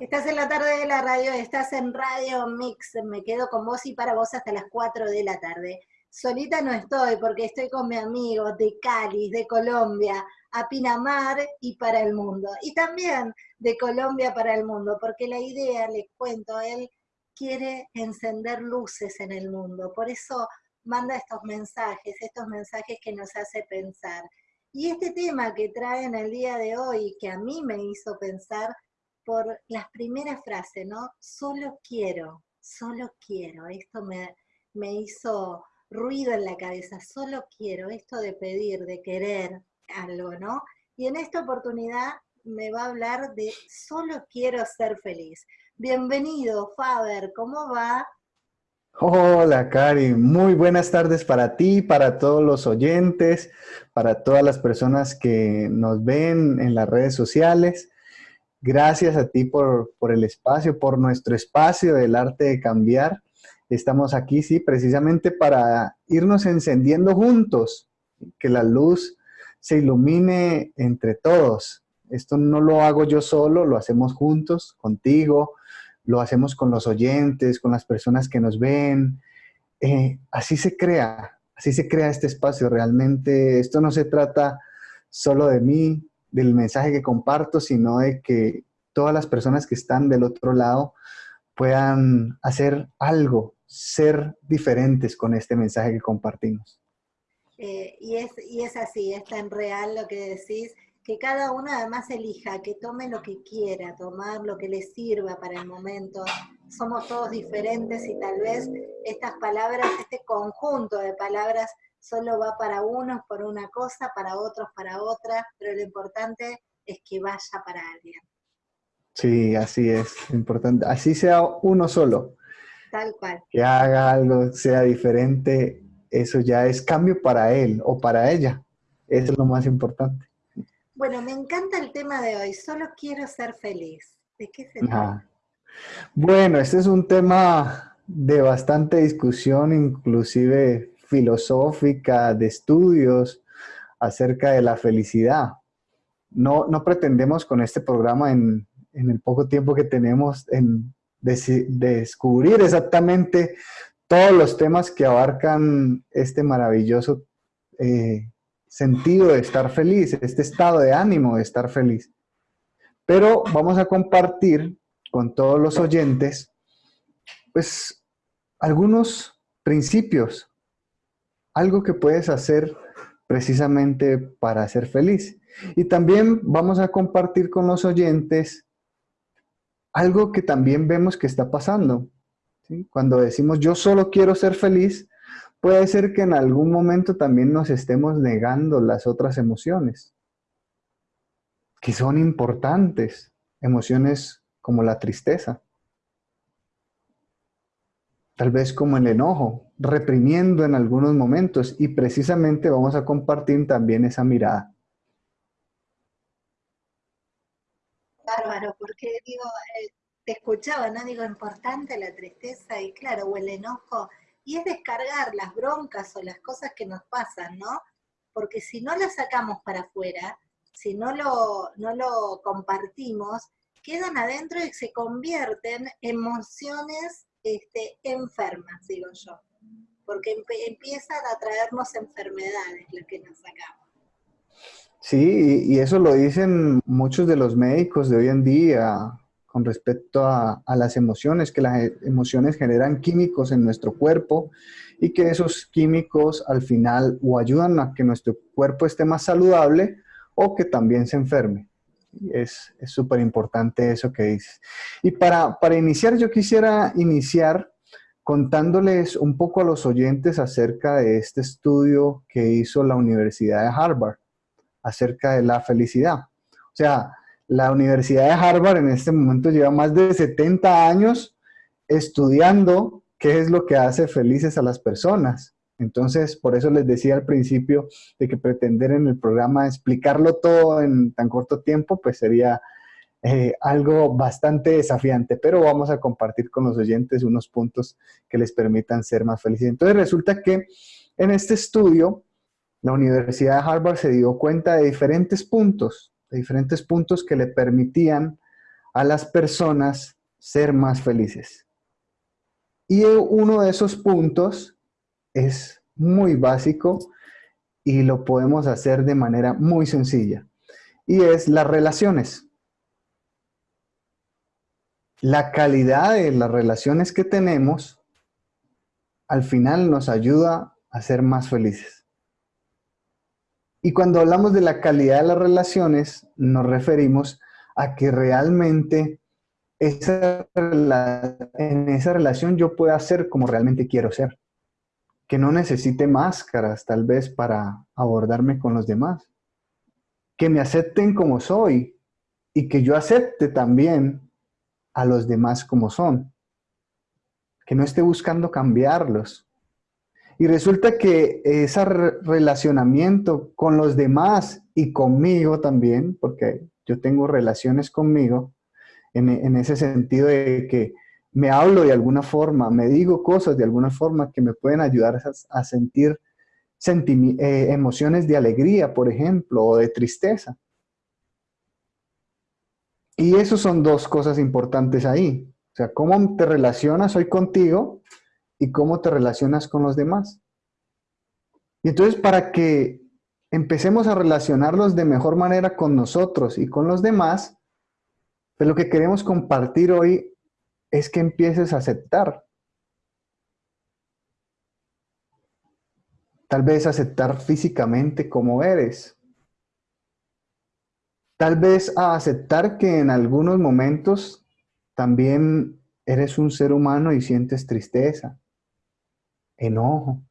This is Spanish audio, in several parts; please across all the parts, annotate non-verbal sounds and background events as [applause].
Estás en la tarde de la radio, estás en Radio Mix, me quedo con vos y para vos hasta las 4 de la tarde. Solita no estoy porque estoy con mi amigo de Cali, de Colombia, a Pinamar y para el mundo. Y también de Colombia para el mundo, porque la idea, les cuento, él quiere encender luces en el mundo. Por eso manda estos mensajes, estos mensajes que nos hace pensar. Y este tema que trae en el día de hoy, que a mí me hizo pensar, por las primeras frases, ¿no? Solo quiero, solo quiero. Esto me, me hizo ruido en la cabeza, solo quiero, esto de pedir, de querer algo, ¿no? Y en esta oportunidad me va a hablar de solo quiero ser feliz. Bienvenido, Faber, ¿cómo va? Hola, Cari. Muy buenas tardes para ti, para todos los oyentes, para todas las personas que nos ven en las redes sociales. Gracias a ti por, el espacio, por nuestro espacio del arte de cambiar. Estamos aquí, sí, precisamente para irnos encendiendo juntos, que la luz se ilumine entre todos. Esto no lo hago yo solo, lo hacemos juntos, contigo, lo hacemos con los oyentes, con las personas que nos ven. Eh, así se crea, así se crea este espacio. Realmente esto no se trata solo de mí, del mensaje que comparto, sino de que todas las personas que están del otro lado puedan hacer algo, ser diferentes con este mensaje que compartimos. Eh, y, es, y es así, es tan real lo que decís, que cada uno además elija, que tome lo que quiera, tomar lo que le sirva para el momento. Somos todos diferentes y tal vez estas palabras, este conjunto de palabras solo va para unos por una cosa, para otros para otra, pero lo importante es que vaya para alguien. Sí, así es, importante. Así sea uno solo. Tal cual. Que haga algo, sea diferente, eso ya es cambio para él o para ella. Eso es lo más importante. Bueno, me encanta el tema de hoy. Solo quiero ser feliz. ¿De qué se trata? Bueno, este es un tema de bastante discusión, inclusive filosófica, de estudios acerca de la felicidad. No, no pretendemos con este programa en, en el poco tiempo que tenemos en descubrir exactamente todos los temas que abarcan este maravilloso eh, sentido de estar feliz, este estado de ánimo de estar feliz. Pero vamos a compartir con todos los oyentes, pues, algunos principios, algo que puedes hacer precisamente para ser feliz. Y también vamos a compartir con los oyentes algo que también vemos que está pasando. Cuando decimos yo solo quiero ser feliz, puede ser que en algún momento también nos estemos negando las otras emociones, que son importantes, emociones como la tristeza, tal vez como el enojo, reprimiendo en algunos momentos y precisamente vamos a compartir también esa mirada. bárbaro, porque digo, eh, te escuchaba, ¿no? Digo, importante la tristeza y claro, o el enojo, y es descargar las broncas o las cosas que nos pasan, ¿no? Porque si no las sacamos para afuera, si no lo, no lo compartimos, quedan adentro y se convierten en emociones este, enfermas, digo yo. Porque empiezan a traernos enfermedades las que nos sacamos. Sí, y eso lo dicen muchos de los médicos de hoy en día con respecto a, las emociones, que las emociones generan químicos en nuestro cuerpo y que esos químicos al final o ayudan a que nuestro cuerpo esté más saludable o que también se enferme. Es súper importante eso que dices. Y para, para iniciar, yo quisiera iniciar contándoles un poco a los oyentes acerca de este estudio que hizo la Universidad de Harvard acerca de la felicidad. O sea, la Universidad de Harvard en este momento lleva más de 70 años estudiando qué es lo que hace felices a las personas. Entonces, por eso les decía al principio de que pretender en el programa explicarlo todo en tan corto tiempo, pues sería eh, algo bastante desafiante, pero vamos a compartir con los oyentes unos puntos que les permitan ser más felices. Entonces, resulta que en este estudio la Universidad de Harvard se dio cuenta de diferentes puntos, de diferentes puntos que le permitían a las personas ser más felices. Y uno de esos puntos es muy básico y lo podemos hacer de manera muy sencilla. Y es las relaciones. La calidad de las relaciones que tenemos al final nos ayuda a ser más felices. Y cuando hablamos de la calidad de las relaciones, nos referimos a que realmente esa, en esa relación yo pueda ser como realmente quiero ser. Que no necesite máscaras tal vez para abordarme con los demás. Que me acepten como soy y que yo acepte también a los demás como son. Que no esté buscando cambiarlos, y resulta que ese relacionamiento con los demás y conmigo también, porque yo tengo relaciones conmigo, en, ese sentido de que me hablo de alguna forma, me digo cosas de alguna forma que me pueden ayudar a, sentir eh, emociones de alegría, por ejemplo, o de tristeza. Y eso son dos cosas importantes ahí. O sea, cómo te relacionas hoy contigo y cómo te relacionas con los demás. Y entonces para que empecemos a relacionarlos de mejor manera con nosotros y con los demás, pues lo que queremos compartir hoy es que empieces a aceptar. Tal vez aceptar físicamente como eres. Tal vez a aceptar que en algunos momentos también eres un ser humano y sientes tristeza, enojo,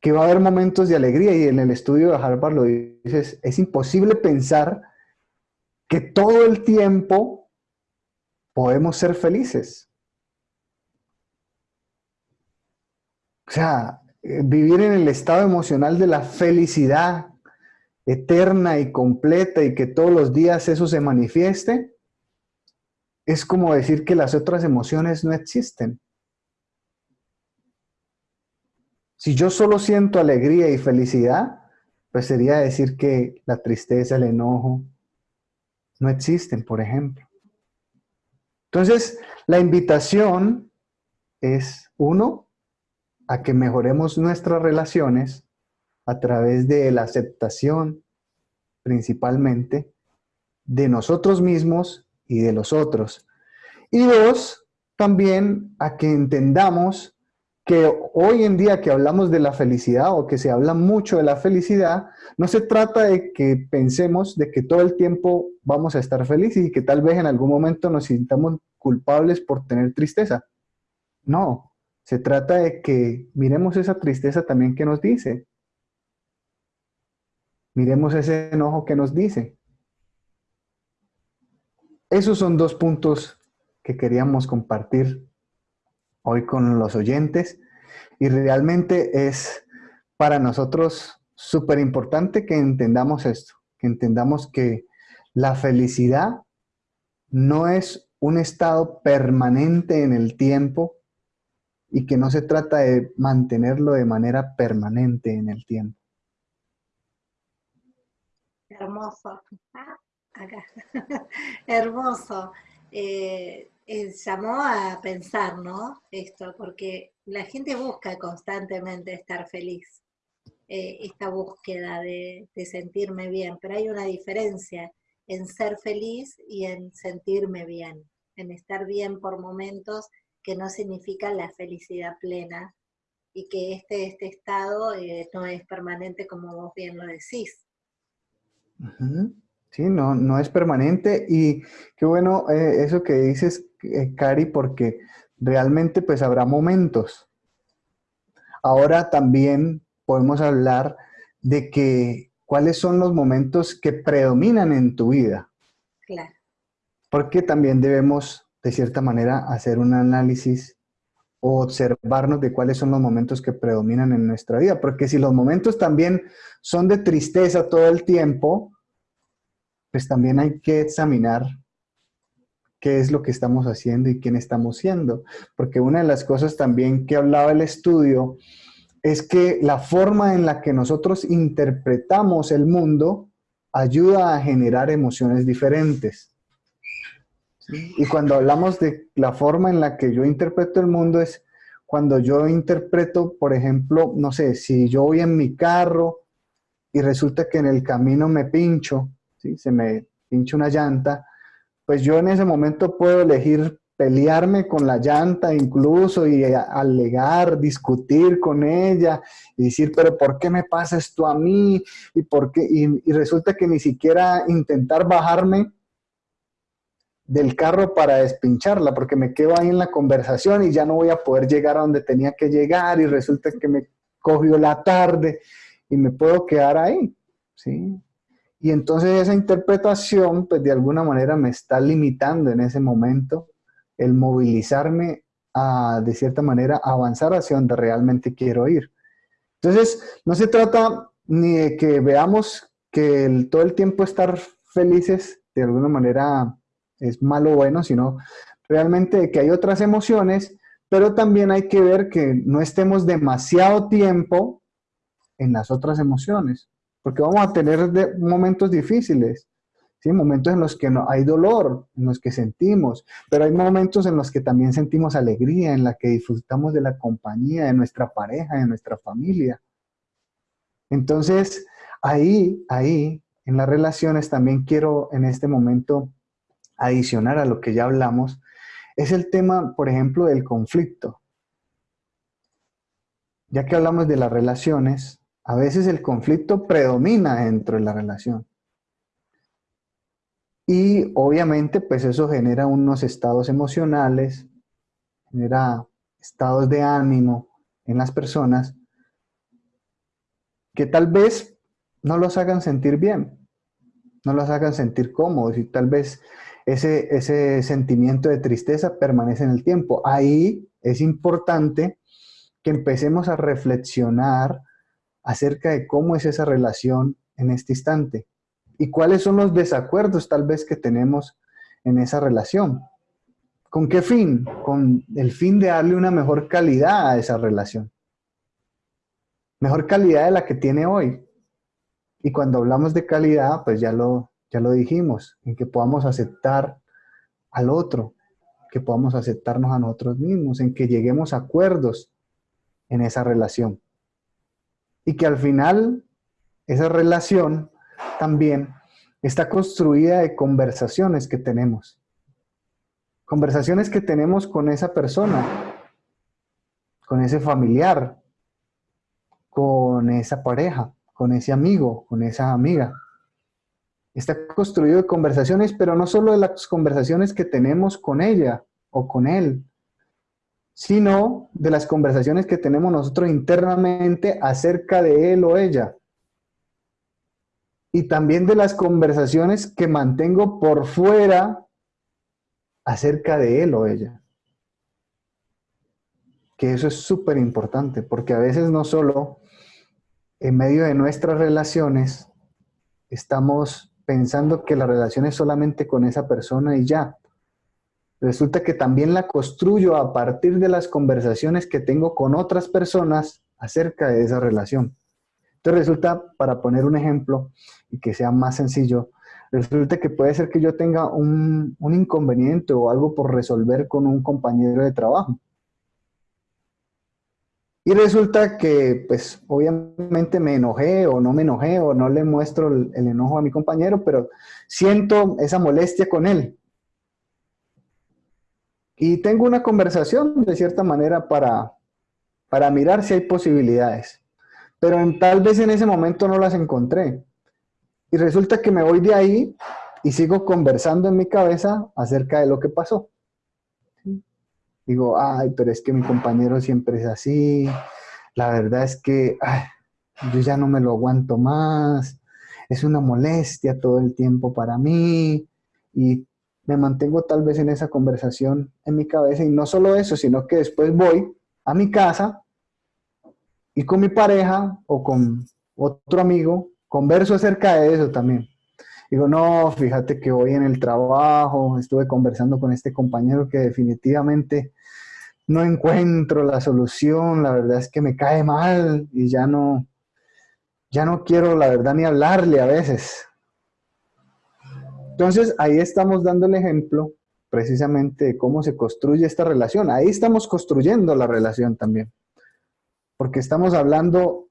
que va a haber momentos de alegría y en el estudio de Harvard lo dices, es imposible pensar que todo el tiempo podemos ser felices. O sea, eh, vivir en el estado emocional de la felicidad eterna y completa y que todos los días eso se manifieste, es como decir que las otras emociones no existen. Si yo solo siento alegría y felicidad, pues sería decir que la tristeza, el enojo, no existen, por ejemplo. Entonces, la invitación es, uno, a que mejoremos nuestras relaciones a través de la aceptación, principalmente, de nosotros mismos y de los otros. Y dos, también a que entendamos que hoy en día que hablamos de la felicidad o que se habla mucho de la felicidad, no se trata de que pensemos de que todo el tiempo vamos a estar felices y que tal vez en algún momento nos sintamos culpables por tener tristeza. No, se trata de que miremos esa tristeza también que nos dice. Miremos ese enojo que nos dice. Esos son dos puntos que queríamos compartir hoy con los oyentes y realmente es para nosotros súper importante que entendamos esto, que entendamos que la felicidad no es un estado permanente en el tiempo y que no se trata de mantenerlo de manera permanente en el tiempo. Hermoso. Ah. [laughs] Hermoso. Eh, eh, llamó a pensar, ¿no? Esto, porque la gente busca constantemente estar feliz, eh, esta búsqueda de, sentirme bien, pero hay una diferencia en ser feliz y en sentirme bien, en estar bien por momentos que no significa la felicidad plena y que este, este estado eh, no es permanente como vos bien lo decís. Sí, no, no es permanente y qué bueno eh, eso que dices, eh, Cari, porque realmente pues habrá momentos. Ahora también podemos hablar de que cuáles son los momentos que predominan en tu vida. Claro. Porque también debemos, de cierta manera, hacer un análisis o observarnos de cuáles son los momentos que predominan en nuestra vida. Porque si los momentos también son de tristeza todo el tiempo, pues también hay que examinar qué es lo que estamos haciendo y quién estamos siendo. Porque una de las cosas también que hablaba el estudio es que la forma en la que nosotros interpretamos el mundo ayuda a generar emociones diferentes. Y cuando hablamos de la forma en la que yo interpreto el mundo es cuando yo interpreto, por ejemplo, no sé, si yo voy en mi carro y resulta que en el camino me pincho, ¿sí? se me pincha una llanta, pues yo en ese momento puedo elegir pelearme con la llanta incluso y alegar, discutir con ella y decir, pero ¿por qué me pasa esto a mí? Y, por qué? y resulta que ni siquiera intentar bajarme del carro para despincharla, porque me quedo ahí en la conversación y ya no voy a poder llegar a donde tenía que llegar y resulta que me cogió la tarde y me puedo quedar ahí, ¿sí? Y entonces esa interpretación, pues de alguna manera me está limitando en ese momento el movilizarme a, de cierta manera, avanzar hacia donde realmente quiero ir. Entonces, no se trata ni de que veamos que el, todo el tiempo estar felices, de alguna manera, es malo o bueno, sino realmente que hay otras emociones, pero también hay que ver que no estemos demasiado tiempo en las otras emociones, porque vamos a tener momentos difíciles, ¿sí? momentos en los que no, hay dolor, en los que sentimos, pero hay momentos en los que también sentimos alegría, en la que disfrutamos de la compañía de nuestra pareja, de nuestra familia. Entonces, ahí, ahí, en las relaciones también quiero en este momento adicionar a lo que ya hablamos, es el tema, por ejemplo, del conflicto. Ya que hablamos de las relaciones, a veces el conflicto predomina dentro de la relación. Y obviamente, pues eso genera unos estados emocionales, genera estados de ánimo en las personas que tal vez no los hagan sentir bien, no los hagan sentir cómodos y tal vez ese, ese sentimiento de tristeza permanece en el tiempo. Ahí es importante que empecemos a reflexionar acerca de cómo es esa relación en este instante y cuáles son los desacuerdos tal vez que tenemos en esa relación. ¿Con qué fin? Con el fin de darle una mejor calidad a esa relación. Mejor calidad de la que tiene hoy. Y cuando hablamos de calidad, pues ya lo, ya lo dijimos, en que podamos aceptar al otro, que podamos aceptarnos a nosotros mismos, en que lleguemos a acuerdos en esa relación. Y que al final esa relación también está construida de conversaciones que tenemos. Conversaciones que tenemos con esa persona, con ese familiar, con esa pareja, con ese amigo, con esa amiga está construido de conversaciones, pero no solo de las conversaciones que tenemos con ella o con él, sino de las conversaciones que tenemos nosotros internamente acerca de él o ella. Y también de las conversaciones que mantengo por fuera acerca de él o ella. Que eso es súper importante, porque a veces no solo en medio de nuestras relaciones estamos pensando que la relación es solamente con esa persona y ya. Resulta que también la construyo a partir de las conversaciones que tengo con otras personas acerca de esa relación. Entonces resulta, para poner un ejemplo y que sea más sencillo, resulta que puede ser que yo tenga un, un inconveniente o algo por resolver con un compañero de trabajo. Y resulta que, pues, obviamente me enojé o no me enojé o no le muestro el, enojo a mi compañero, pero siento esa molestia con él. Y tengo una conversación, de cierta manera, para, para mirar si hay posibilidades. Pero tal vez en ese momento no las encontré. Y resulta que me voy de ahí y sigo conversando en mi cabeza acerca de lo que pasó digo, ay, pero es que mi compañero siempre es así, la verdad es que yo ya no me lo aguanto más, es una molestia todo el tiempo para mí y me mantengo tal vez en esa conversación en mi cabeza y no solo eso, sino que después voy a mi casa y con mi pareja o con otro amigo converso acerca de eso también. Digo, no, fíjate que hoy en el trabajo estuve conversando con este compañero que definitivamente no encuentro la solución, la verdad es que me cae mal y ya no, ya no quiero la verdad ni hablarle a veces. Entonces ahí estamos dando el ejemplo precisamente de cómo se construye esta relación. Ahí estamos construyendo la relación también. Porque estamos hablando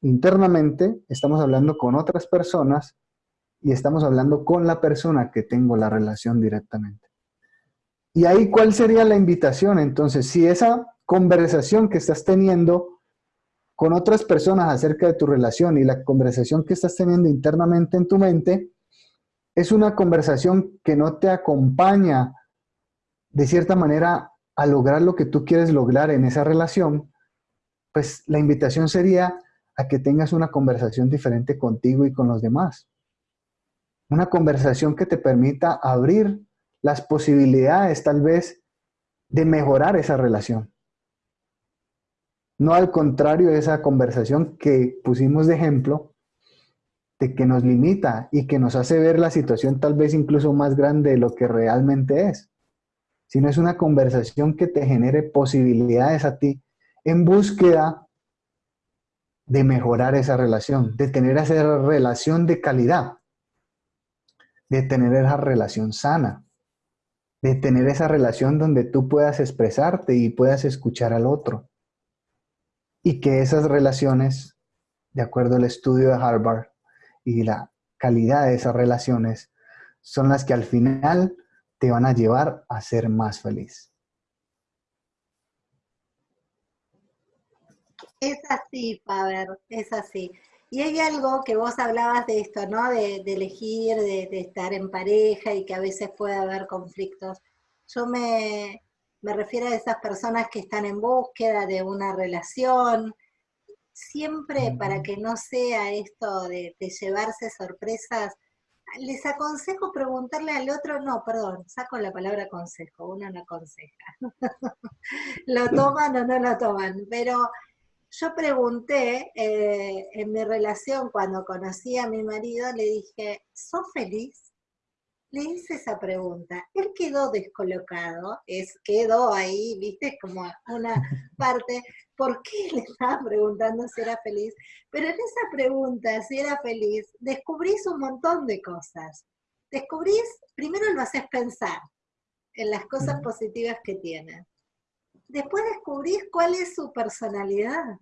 internamente, estamos hablando con otras personas y estamos hablando con la persona que tengo la relación directamente. Y ahí, ¿cuál sería la invitación? Entonces, si esa conversación que estás teniendo con otras personas acerca de tu relación y la conversación que estás teniendo internamente en tu mente es una conversación que no te acompaña de cierta manera a lograr lo que tú quieres lograr en esa relación, pues la invitación sería a que tengas una conversación diferente contigo y con los demás. Una conversación que te permita abrir las posibilidades tal vez de mejorar esa relación. No al contrario de esa conversación que pusimos de ejemplo, que nos limita y que nos hace ver la situación tal vez incluso más grande de lo que realmente es, sino es una conversación que te genere posibilidades a ti en búsqueda de mejorar esa relación, de tener esa relación de calidad, de tener esa relación sana de tener esa relación donde tú puedas expresarte y puedas escuchar al otro. Y que esas relaciones, de acuerdo al estudio de Harvard y la calidad de esas relaciones, son las que al final te van a llevar a ser más feliz. Es así, Faber, es así. Y hay algo que vos hablabas de esto, ¿no? De, elegir, de, estar en pareja y que a veces puede haber conflictos. Yo me, refiero a esas personas que están en búsqueda de una relación. Siempre para que no sea esto de, llevarse sorpresas, les aconsejo preguntarle al otro, no, perdón, saco la palabra consejo, uno no aconseja. [laughs] lo toman o no lo toman, pero yo pregunté eh, en mi relación cuando conocí a mi marido, le dije, ¿sos feliz? Le hice esa pregunta. Él quedó descolocado, es, quedó ahí, viste, como una parte. ¿Por qué le estaba preguntando si era feliz? Pero en esa pregunta, si era feliz, descubrís un montón de cosas. Descubrís, primero lo haces pensar en las cosas positivas que tiene después descubrís cuál es su personalidad.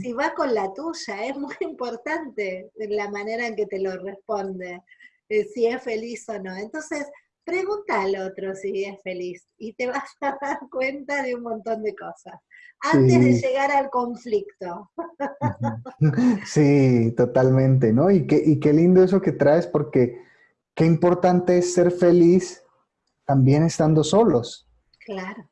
Si va con la tuya, es muy [laughs] importante la manera en que te lo responde, eh, si es feliz o no. Entonces, pregunta al otro si es feliz y te vas a [laughs] dar cuenta de un montón de cosas antes de llegar al conflicto. [laughs] Sí, totalmente, ¿no? Y qué, y qué lindo eso que traes porque qué importante es ser feliz también estando solos.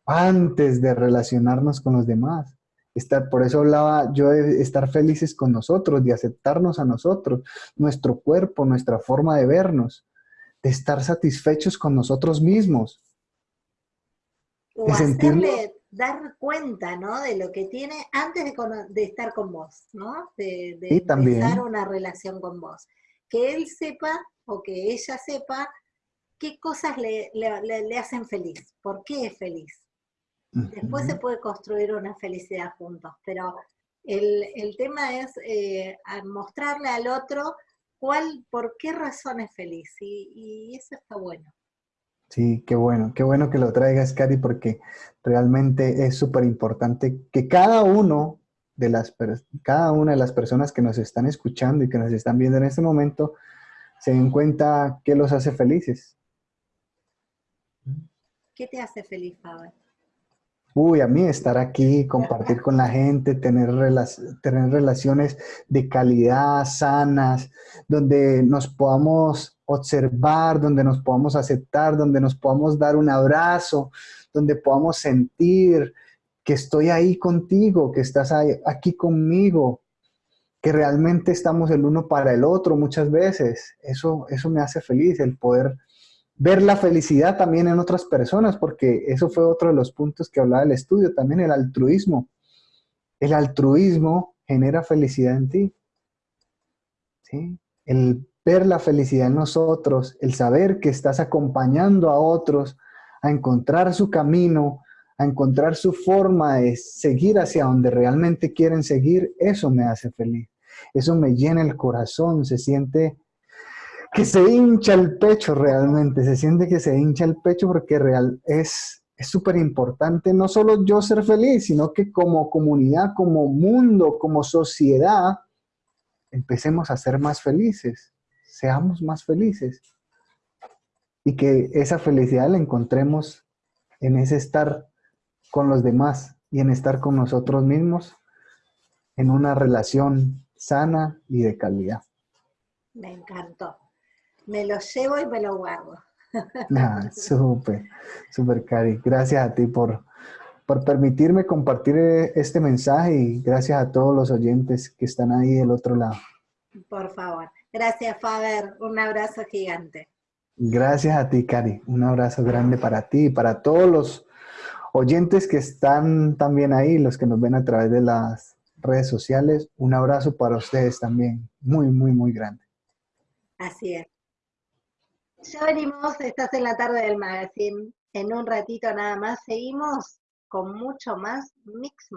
Antes de relacionarnos con los demás. Estar, por eso hablaba yo de estar felices con nosotros, de aceptarnos a nosotros, nuestro cuerpo, nuestra forma de vernos, de estar satisfechos con nosotros mismos. O hacerle dar cuenta, ¿no? De lo que tiene antes de, estar con vos, ¿no? De, de empezar una relación con vos. Que él sepa o que ella sepa qué cosas le, hacen feliz, por qué es feliz. Después se puede construir una felicidad juntos, pero el, tema es eh, mostrarle al otro cuál, por qué razón es feliz, y, eso está bueno. Sí, qué bueno, qué bueno que lo traigas, Cari, porque realmente es súper importante que cada uno de las, cada una de las personas que nos están escuchando y que nos están viendo en este momento se den cuenta qué los hace felices. ¿Qué te hace feliz, Faber? Uy, a mí estar aquí, compartir con la gente, tener, tener relaciones de calidad, sanas, donde nos podamos observar, donde nos podamos aceptar, donde nos podamos dar un abrazo, donde podamos sentir que estoy ahí contigo, que estás aquí conmigo, que realmente estamos el uno para el otro muchas veces. Eso, eso me hace feliz, el poder ver la felicidad también en otras personas, porque eso fue otro de los puntos que hablaba el estudio, también el altruismo. El altruismo genera felicidad en ti. ¿sí? El ver la felicidad en nosotros, el saber que estás acompañando a otros a encontrar su camino, a encontrar su forma de seguir hacia donde realmente quieren seguir, eso me hace feliz. Eso me llena el corazón, se siente que se hincha el pecho realmente, se siente que se hincha el pecho porque real es es súper importante no solo yo ser feliz, sino que como comunidad, como mundo, como sociedad, empecemos a ser más felices, seamos más felices. Y que esa felicidad la encontremos en ese estar con los demás y en estar con nosotros mismos en una relación sana y de calidad. Me encantó. Me lo llevo y me lo guardo. [laughs] Ah, súper, súper, Cari. Gracias a ti por, por permitirme compartir eh, este mensaje y gracias a todos los oyentes que están ahí del otro lado. Por favor. Gracias, Faber. Un abrazo gigante. Gracias a ti, Cari. Un abrazo grande para ti y para todos los oyentes que están también ahí, los que nos ven a través de las redes sociales. Un abrazo para ustedes también. Muy, muy, muy grande. Así es. Ya venimos, estás en la tarde del magazine. En un ratito nada más seguimos con mucho más Mix